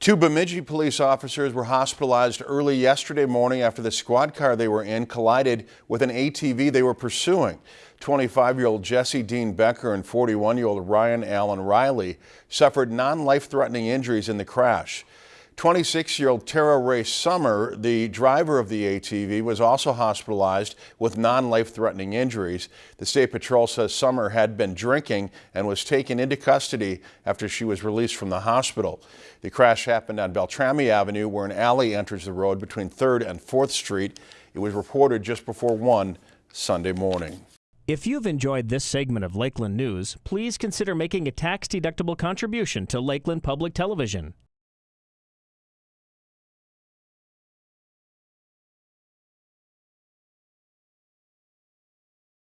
Two Bemidji police officers were hospitalized early yesterday morning after the squad car they were in collided with an ATV they were pursuing. 25-year-old Jesse Dean Becker and 41-year-old Ryan Allen Riley suffered non-life-threatening injuries in the crash. 26-year-old Tara Ray Summer, the driver of the ATV, was also hospitalized with non-life-threatening injuries. The State Patrol says Summer had been drinking and was taken into custody after she was released from the hospital. The crash happened on Beltrami Avenue where an alley enters the road between 3rd and 4th Street. It was reported just before 1 Sunday morning. If you've enjoyed this segment of Lakeland News, please consider making a tax-deductible contribution to Lakeland Public Television.